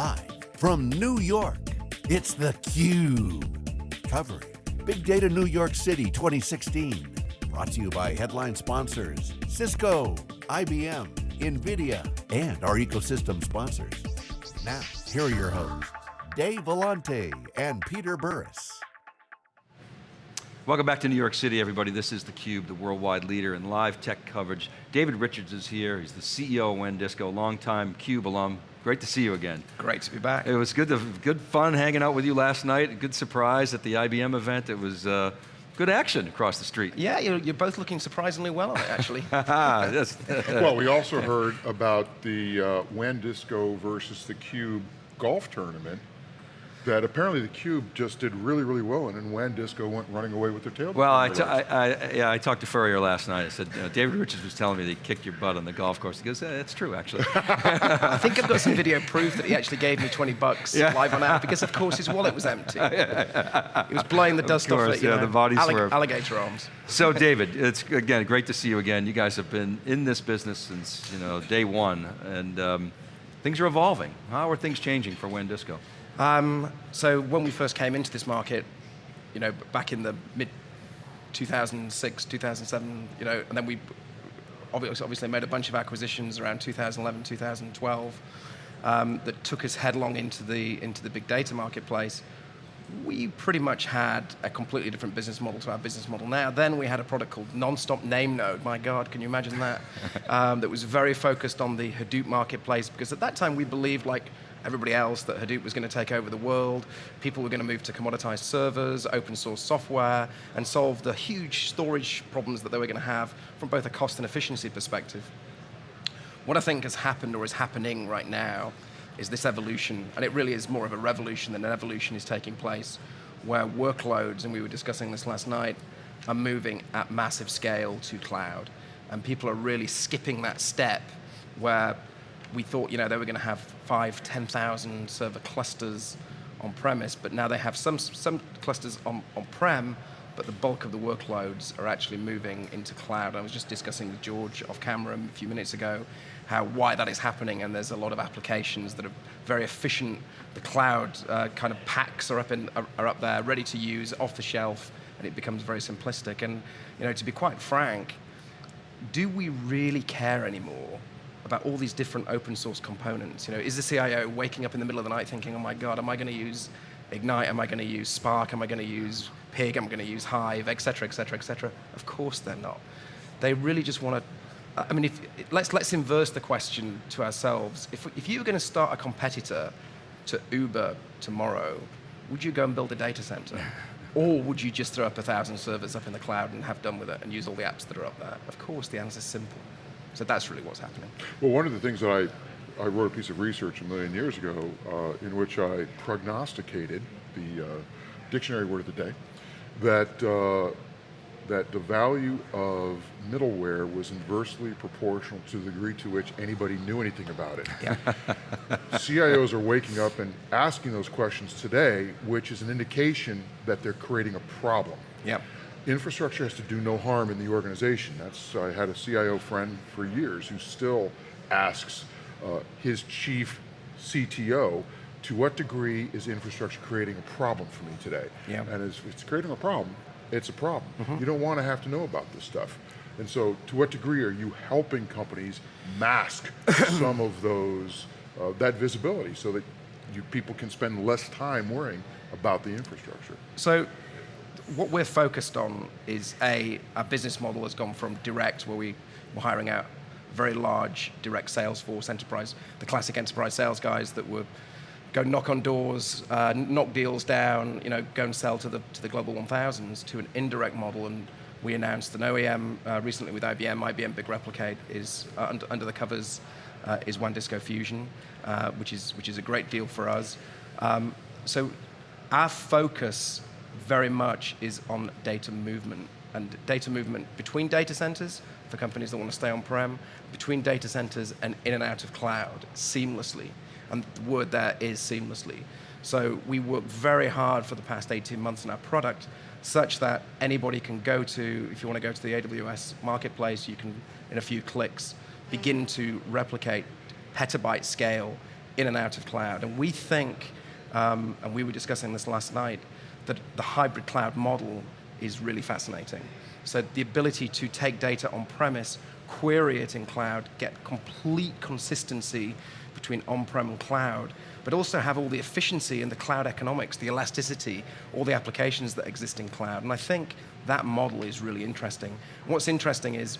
Live from New York, it's theCUBE. Covering Big Data New York City 2016. Brought to you by headline sponsors, Cisco, IBM, NVIDIA, and our ecosystem sponsors. Now, here are your hosts, Dave Vellante and Peter Burris. Welcome back to New York City, everybody. This is theCUBE, the worldwide leader in live tech coverage. David Richards is here. He's the CEO of WANdisco, longtime CUBE alum. Great to see you again. Great to be back. It was good, to, good fun hanging out with you last night. Good surprise at the IBM event. It was uh, good action across the street. Yeah, you're, you're, both looking surprisingly well on it, actually. well, we also heard about the uh, WANdisco versus the Cube golf tournament that apparently the Cube just did really, really well, and then WANdisco went running away with their tail. Well, I, I, yeah, I talked to Furrier last night. I said, uh, David Richards was telling me that he kicked your butt on the golf course. He goes, yeah, that's true, actually. I think I've got some video proof that he actually gave me 20 bucks yeah. live on air, because of course his wallet was empty. he was blowing the dust course, off it, yeah, know, the body allig alligator arms. So David, it's again, great to see you again. You guys have been in this business since you know day one, and um, things are evolving. How are things changing for WANdisco? Um, so when we first came into this market, you know, back in the mid 2006, 2007, you know, and then we obviously made a bunch of acquisitions around 2011, 2012 um, that took us headlong into the into the big data marketplace. We pretty much had a completely different business model to our business model now. Then we had a product called Nonstop Name Node. My God, can you imagine that? um, that was very focused on the Hadoop marketplace because at that time we believed like everybody else that Hadoop was going to take over the world. People were going to move to commoditized servers, open source software, and solve the huge storage problems that they were going to have from both a cost and efficiency perspective. What I think has happened or is happening right now is this evolution, and it really is more of a revolution than an evolution is taking place, where workloads, and we were discussing this last night, are moving at massive scale to cloud. And people are really skipping that step where we thought you know, they were going to have five, 10,000 server clusters on premise, but now they have some, some clusters on, on prem, but the bulk of the workloads are actually moving into cloud. I was just discussing with George off camera a few minutes ago how why that is happening, and there's a lot of applications that are very efficient. The cloud uh, kind of packs are up, in, are, are up there, ready to use, off the shelf, and it becomes very simplistic. And you know, to be quite frank, do we really care anymore about all these different open source components. You know, is the CIO waking up in the middle of the night thinking, oh my God, am I going to use Ignite? Am I going to use Spark? Am I going to use Pig? Am I going to use Hive? Et cetera, et cetera, et cetera. Of course they're not. They really just want to, I mean, if, let's, let's inverse the question to ourselves. If, if you were going to start a competitor to Uber tomorrow, would you go and build a data center? Or would you just throw up a thousand servers up in the cloud and have done with it and use all the apps that are up there? Of course, the answer is simple. So that's really what's happening. Well, one of the things that I, I wrote a piece of research a million years ago uh, in which I prognosticated the uh, dictionary word of the day, that, uh, that the value of middleware was inversely proportional to the degree to which anybody knew anything about it. Yeah. CIOs are waking up and asking those questions today, which is an indication that they're creating a problem. Yeah infrastructure has to do no harm in the organization. That's, I had a CIO friend for years who still asks uh, his chief CTO, to what degree is infrastructure creating a problem for me today? Yeah. And if it's creating a problem, it's a problem. Mm -hmm. You don't want to have to know about this stuff. And so, to what degree are you helping companies mask some of those, uh, that visibility so that you, people can spend less time worrying about the infrastructure? So, what we're focused on is a, our business model has gone from direct, where we were hiring out very large direct sales force, enterprise, the classic enterprise sales guys that would go knock on doors, uh, knock deals down, you know, go and sell to the, to the global 1000s, to an indirect model. And we announced an OEM uh, recently with IBM, IBM Big Replicate is uh, under, under, the covers uh, is WANdisco Fusion, uh, which, is, which is a great deal for us. Um, so our focus very much is on data movement and data movement between data centers for companies that want to stay on-prem, between data centers and in and out of cloud seamlessly. And the word there is seamlessly. So we work very hard for the past 18 months on our product such that anybody can go to, if you want to go to the AWS marketplace, you can, in a few clicks, begin to replicate petabyte scale in and out of cloud. And we think, um, and we were discussing this last night, that the hybrid cloud model is really fascinating. So the ability to take data on premise, query it in cloud, get complete consistency between on-prem and cloud, but also have all the efficiency and the cloud economics, the elasticity, all the applications that exist in cloud. And I think that model is really interesting. what's interesting is,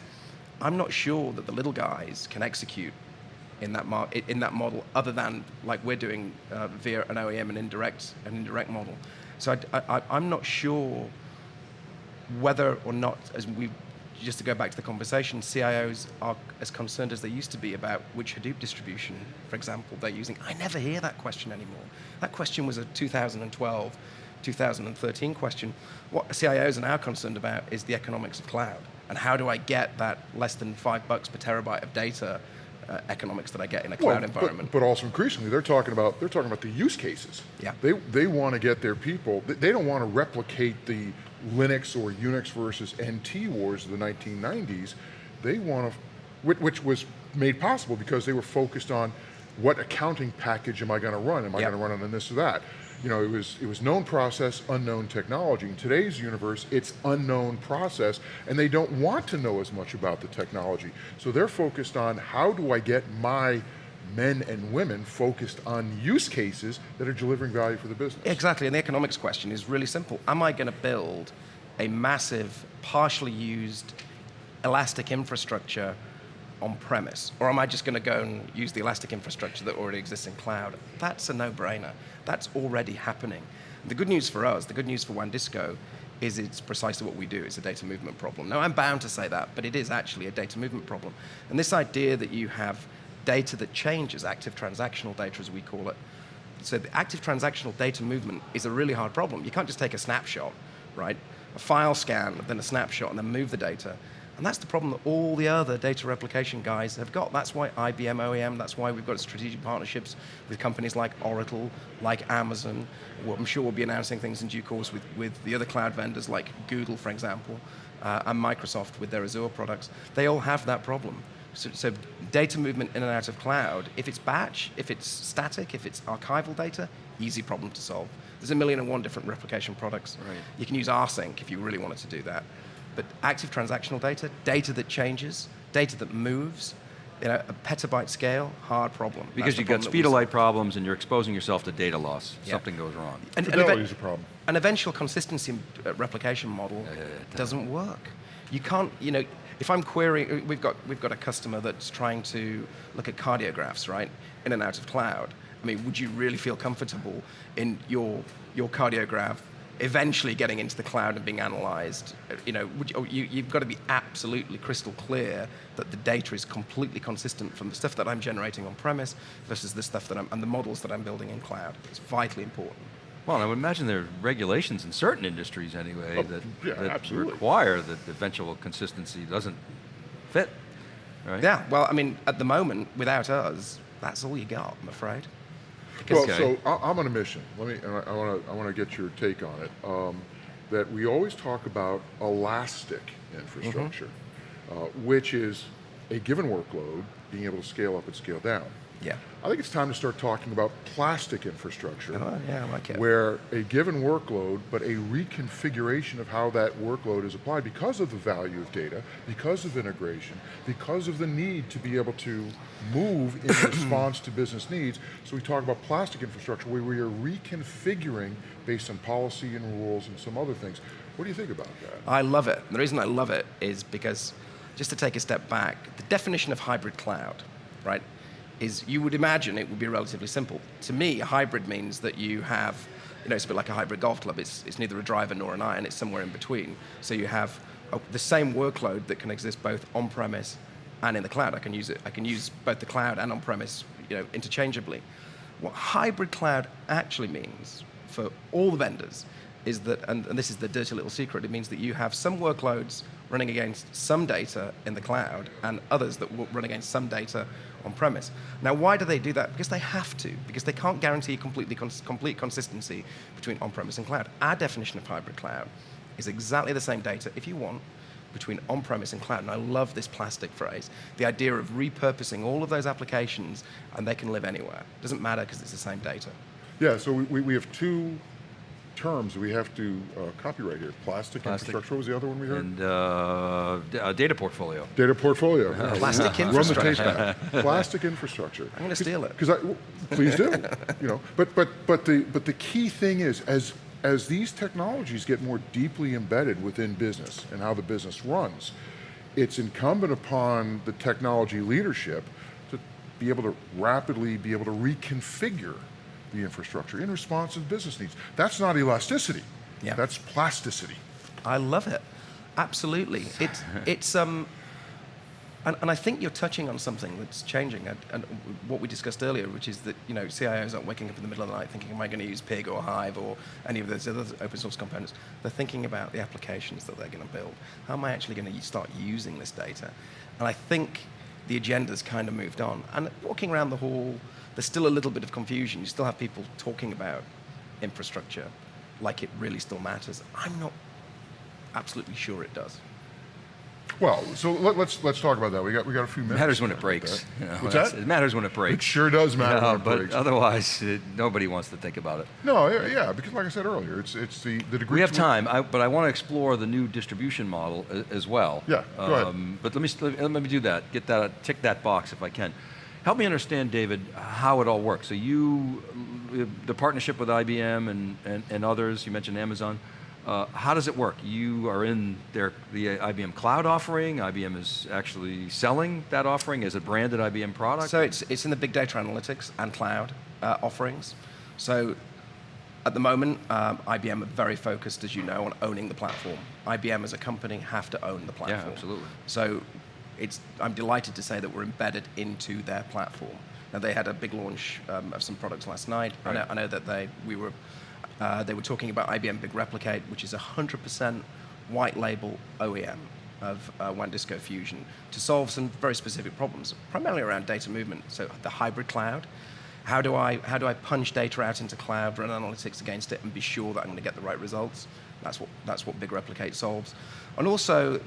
I'm not sure that the little guys can execute in that, in that model other than like we're doing uh, via an OEM and indirect, an indirect model. So I, am not sure whether or not, as we just to go back to the conversation, CIOs are as concerned as they used to be about which Hadoop distribution, for example, they're using. I never hear that question anymore. That question was a 2012, 2013 question. What CIOs are now concerned about is the economics of cloud and how do I get that less than five bucks per terabyte of data uh, economics that I get in a cloud well, environment. But, but, also increasingly, they're talking about they're talking about the use cases. Yeah. They they want to get their people. They don't want to replicate the Linux or Unix versus NT wars of the 1990s. They want to, which, which was made possible because they were focused on what accounting package am I going to run? Am I yep. going to run on this or that? You know, it was, it was known process, unknown technology. In today's universe, it's unknown process, and they don't want to know as much about the technology. So they're focused on how do I get my men and women focused on use cases that are delivering value for the business. Exactly, and the economics question is really simple. Am I going to build a massive, partially used, elastic infrastructure on premise? Or am I just going to go and use the elastic infrastructure that already exists in cloud? That's a no-brainer. That's already happening. The good news for us, the good news for WANdisco, is it's precisely what we do. It's a data movement problem. Now, I'm bound to say that, but it is actually a data movement problem. And this idea that you have data that changes, active transactional data as we call it, so the active transactional data movement is a really hard problem. You can't just take a snapshot, right? A file scan, then a snapshot, and then move the data. And that's the problem that all the other data replication guys have got. That's why IBM OEM, that's why we've got strategic partnerships with companies like Oracle, like Amazon. Well, I'm sure we'll be announcing things in due course with, with the other cloud vendors like Google, for example, uh, and Microsoft with their Azure products. They all have that problem. So, so, data movement in and out of cloud, if it's batch, if it's static, if it's archival data, easy problem to solve. There's a million and one different replication products. Right. You can use rsync if you really wanted to do that. But active transactional data, data that changes, data that moves, you know, a petabyte scale, hard problem. Because you've got speed of light problems and you're exposing yourself to data loss. Yeah. Something goes wrong. And, Fidelity is a problem. An eventual consistency uh, replication model yeah, yeah, doesn't work. You can't, you know, if I'm querying, uh, we've got, we've got a customer that's trying to look at cardiographs, right, in and out of cloud. I mean, would you really feel comfortable in your, your cardiograph eventually getting into the cloud and being analyzed, you know, you, you've got to be absolutely crystal clear that the data is completely consistent from the stuff that I'm generating on premise versus the stuff that I'm, and the models that I'm building in cloud. It's vitally important. Well, I would imagine there are regulations in certain industries anyway oh, that, yeah, that require that eventual consistency doesn't fit, right? Yeah, well, I mean, at the moment, without us, that's all you got, I'm afraid. Well, so I, am on a mission. Let me. I want to. I want to get your take on it. Um, that we always talk about elastic infrastructure, mm -hmm. uh, which is a given workload being able to scale up and scale down. Yeah. I think it's time to start talking about plastic infrastructure. Oh, yeah, I like it. Where a given workload, but a reconfiguration of how that workload is applied because of the value of data, because of integration, because of the need to be able to move in response to business needs. So we talk about plastic infrastructure where we are reconfiguring based on policy and rules and some other things. What do you think about that? I love it. The reason I love it is because, just to take a step back, the definition of hybrid cloud, right? Is you would imagine it would be relatively simple. To me, a hybrid means that you have, you know, it's a bit like a hybrid golf club. It's, it's neither a driver nor an iron, it's somewhere in between. So you have a, the same workload that can exist both on-premise and in the cloud. I can use it, I can use both the cloud and on-premise, you know, interchangeably. What hybrid cloud actually means for all the vendors is that, and, and this is the dirty little secret, it means that you have some workloads running against some data in the cloud and others that will run against some data on premise. Now, why do they do that? Because they have to, because they can't guarantee completely cons complete consistency between on-premise and cloud. Our definition of hybrid cloud is exactly the same data, if you want, between on-premise and cloud. And I love this plastic phrase. The idea of repurposing all of those applications and they can live anywhere. Doesn't matter because it's the same data. Yeah, so we, we have two terms we have to uh, copyright here. Plastic, Plastic. infrastructure, what was the other one we heard? And uh, uh, data portfolio. Data portfolio. Plastic infrastructure. Run the infrastructure. taste back. Plastic infrastructure. I'm going to steal it. Because I, w- please do. you know, but but but the but the key thing is as as these technologies get more deeply embedded within business and how the business runs, it's incumbent upon the technology leadership to be able to rapidly be able to reconfigure the infrastructure in response to business needs. That's not elasticity. Yeah. That's plasticity. I love it. Absolutely. It's, it's um, and, and I think you're touching on something that's changing, and, and what we discussed earlier, which is that you know CIOs aren't waking up in the middle of the night thinking, "Am I going to use Pig or Hive or any of those other open source components?" They're thinking about the applications that they're going to build. How am I actually going to start using this data? And I think the agenda's kind of moved on. And walking around the hall, there's still a little bit of confusion. You still have people talking about infrastructure like it really still matters. I'm not absolutely sure it does. Well, so let, let's let's talk about that. We got we got a few It minutes. matters when it breaks. you know, What's that? It matters when it breaks. It sure does matter You know, when it but breaks. otherwise, it, nobody wants to think about it. No, yeah, yeah, because like I said earlier, it's it's the the degree. We have time, I, but I want to explore the new distribution model as well. Yeah, go ahead. Um, but let me let me do that. Get that tick that box if I can. Help me understand, David, how it all works. So you, the partnership with IBM and, and, and others. You mentioned Amazon. Uh, how does it work? You are in their the IBM cloud offering. IBM is actually selling that offering as a branded IBM product. So it's, it's in the big data analytics and cloud uh, offerings. So at the moment, um, IBM are very focused, as you know, on owning the platform. IBM as a company have to own the platform. Yeah, absolutely. So it's, I'm delighted to say that we're embedded into their platform. Now they had a big launch um, of some products last night. I, know, I know that they we were uh, they were talking about IBM Big Replicate, which is 100% white label OEM of uh, WANdisco Fusion to solve some very specific problems, primarily around data movement. So the hybrid cloud. How do I how do I punch data out into cloud, run analytics against it, and be sure that I'm going to get the right results? That's what that's what Big Replicate solves. And also,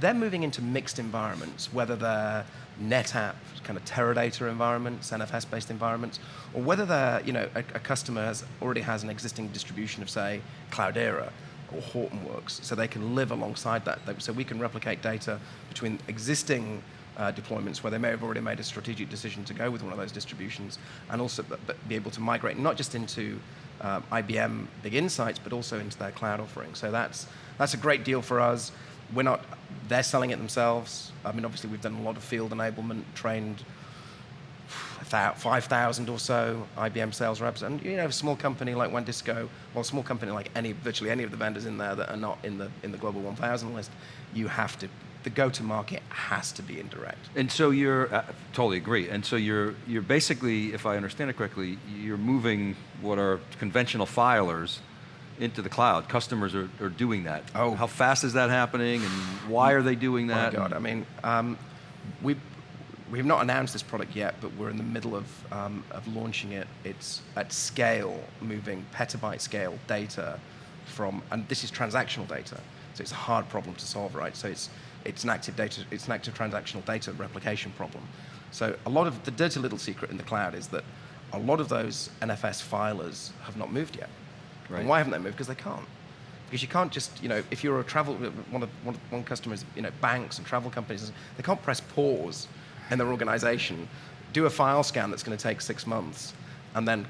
they're moving into mixed environments, whether they're NetApp, kind of Teradata environments, NFS-based environments, or whether they're, you know, a, a customer has, already has an existing distribution of, say, Cloudera or Hortonworks, so they can live alongside that. So we can replicate data between existing uh, deployments where they may have already made a strategic decision to go with one of those distributions, and also be able to migrate not just into um, IBM Big Insights, but also into their cloud offering. So that's that's a great deal for us. We're not; they're selling it themselves. I mean, obviously, we've done a lot of field enablement, trained thou- 5,000 or so IBM sales reps. And you know, a small company like WANdisco, or a small company like any, virtually any of the vendors in there that are not in the, in the Global 1000 list, you have to, the go-to-market has to be indirect. And so you're, uh, totally agree, and so you're, you're basically, if I understand it correctly, you're moving what are conventional filers into the cloud. Customers are, are doing that. Oh. How fast is that happening, and why are they doing that? Oh My? God, I mean, um, we we've not announced this product yet, but we're in the middle of um, of launching it. It's at scale, moving petabyte scale data from, and this is transactional data, so it's a hard problem to solve, right? So it's it's an active data, it's an active transactional data replication problem. So a lot of the dirty little secret in the cloud is that a lot of those NFS filers have not moved yet. Right. And why haven't they moved? Because they can't. Because you can't just, you know, if you're a travel, one of one, one customer is, you know, banks and travel companies, they can't press pause in their organization, do a file scan that's going to take six months, and then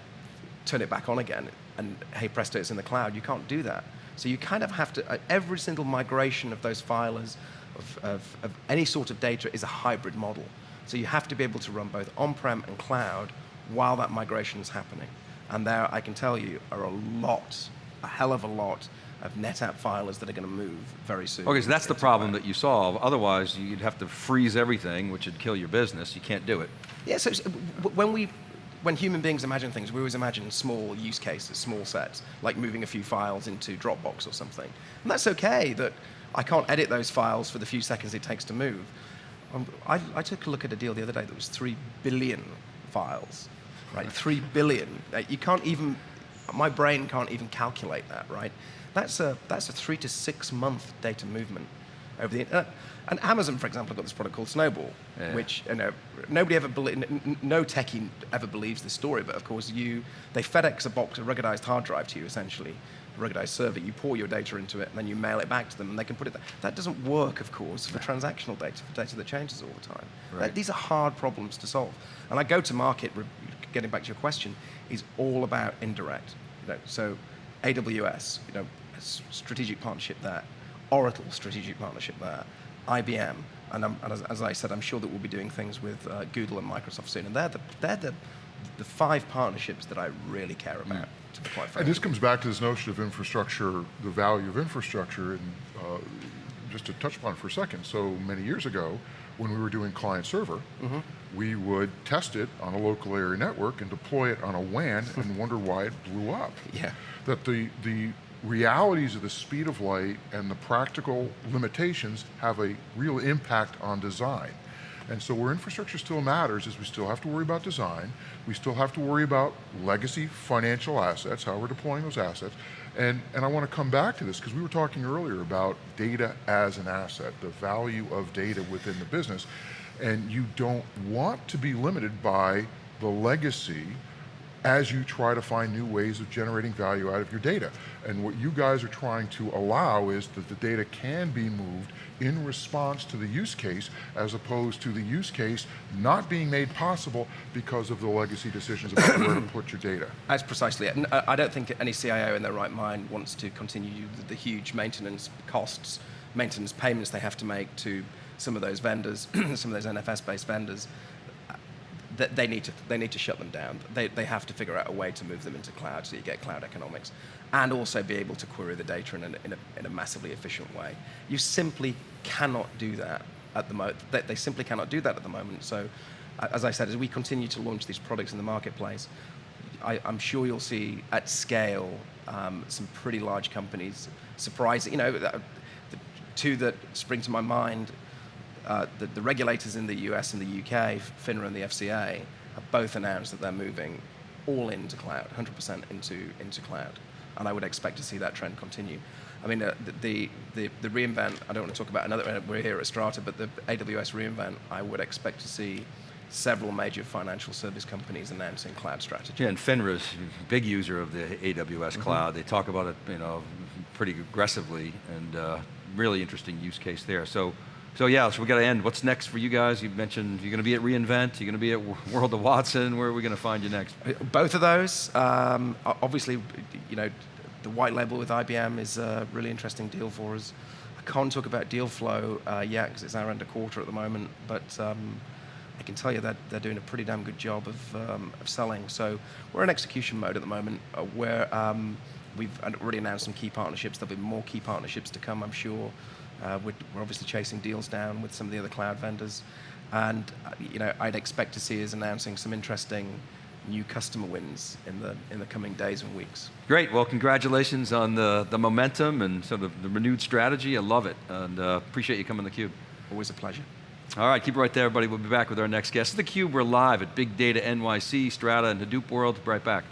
turn it back on again, and hey presto, it's in the cloud. You can't do that. So you kind of have to, uh, every single migration of those filers, of, of, of any sort of data is a hybrid model. So you have to be able to run both on-prem and cloud while that migration is happening. And there, I can tell you, are a lot, a hell of a lot of NetApp filers that are going to move very soon. Okay, so that's the problem that you solve. Otherwise, you'd have to freeze everything, which would kill your business. You can't do it. Yeah, so so when we, when human beings imagine things, we always imagine small use cases, small sets, like moving a few files into Dropbox or something. And that's okay that I can't edit those files for the few seconds it takes to move. Um, I, I took a look at a deal the other day that was three billion files, right? Three billion. Uh, You can't even, my brain can't even calculate that, right? That's a, that's a three to six month data movement. over the internet. And Amazon, for example, have got this product called Snowball, Yeah. which you know nobody ever belie- n- n- no techie ever believes this story, but of course you they FedEx a box, a ruggedized hard drive to you essentially, a ruggedized server. You pour your data into it, and then you mail it back to them, and they can put it. There. That doesn't work, of course, for transactional data, for data that changes all the time. Right. That- these are hard problems to solve. And I go to market. Getting back to your question, is all about indirect. You know, so AWS, you know, strategic partnership there, Oracle strategic partnership there, IBM, and, and as, as I said, I'm sure that we'll be doing things with uh, Google and Microsoft soon. And they're the they're the, the five partnerships that I really care about. To be quite frank. And this comes back to this notion of infrastructure, the value of infrastructure, and uh, just to touch upon it for a second. So many years ago, when we were doing client server, Mm-hmm. we would test it on a local area network and deploy it on a WAN and wonder why it blew up. Yeah. That the, the realities of the speed of light and the practical limitations have a real impact on design. And so where infrastructure still matters is we still have to worry about design, we still have to worry about legacy financial assets, how we're deploying those assets. And, and I want to come back to this because we were talking earlier about data as an asset, the value of data within the business. And you don't want to be limited by the legacy as you try to find new ways of generating value out of your data. And what you guys are trying to allow is that the data can be moved in response to the use case as opposed to the use case not being made possible because of the legacy decisions about where to put your data. That's precisely it. And uh, I don't think any CIO in their right mind wants to continue the, the huge maintenance costs, maintenance payments they have to make to some of those vendors, some of those NFS-based vendors. That they need to they need to shut them down. They, they have to figure out a way to move them into cloud so you get cloud economics, and also be able to query the data in a, in a, in a massively efficient way. You simply cannot do that at the moment. They, they simply cannot do that at the moment. So, as I said, as we continue to launch these products in the marketplace, I, I'm sure you'll see at scale um, some pretty large companies surprising. You know, two that spring to my mind, uh, the, the regulators in the US and the UK, FINRA and the FCA, have both announced that they're moving all into cloud, 100% into into cloud, and I would expect to see that trend continue. I mean, uh, the, the the reinvent. I don't want to talk about another. We're here at Strata, but the AWS reinvent. I would expect to see several major financial service companies announcing cloud strategy. Yeah, and FINRA's a big user of the AWS cloud. They talk about it, you know, pretty aggressively, and uh, really interesting use case there. So, so yeah, so we got to end. What's next for you guys? You mentioned you're going to be at reInvent. You're going to be at World of Watson. Where are we going to find you next? Both of those, um, obviously, you know, the white label with IBM is a really interesting deal for us. I can't talk about deal flow uh, yet because it's our end of quarter at the moment, but um, I can tell you that they're doing a pretty damn good job of, um, of selling. So we're in execution mode at the moment uh, where um, we've already announced some key partnerships. There'll be more key partnerships to come, I'm sure. Uh, we're, we're obviously chasing deals down with some of the other cloud vendors. And uh, you know, I'd expect to see us announcing some interesting new customer wins in the, in the coming days and weeks. Great. Well, congratulations on the, the momentum and sort of the renewed strategy. I love it, and uh, appreciate you coming to theCUBE. Always a pleasure. All right, keep it right there, everybody. We'll be back with our next guest. theCUBE, we're live at Big Data NYC, Strata, and Hadoop World. be Right back.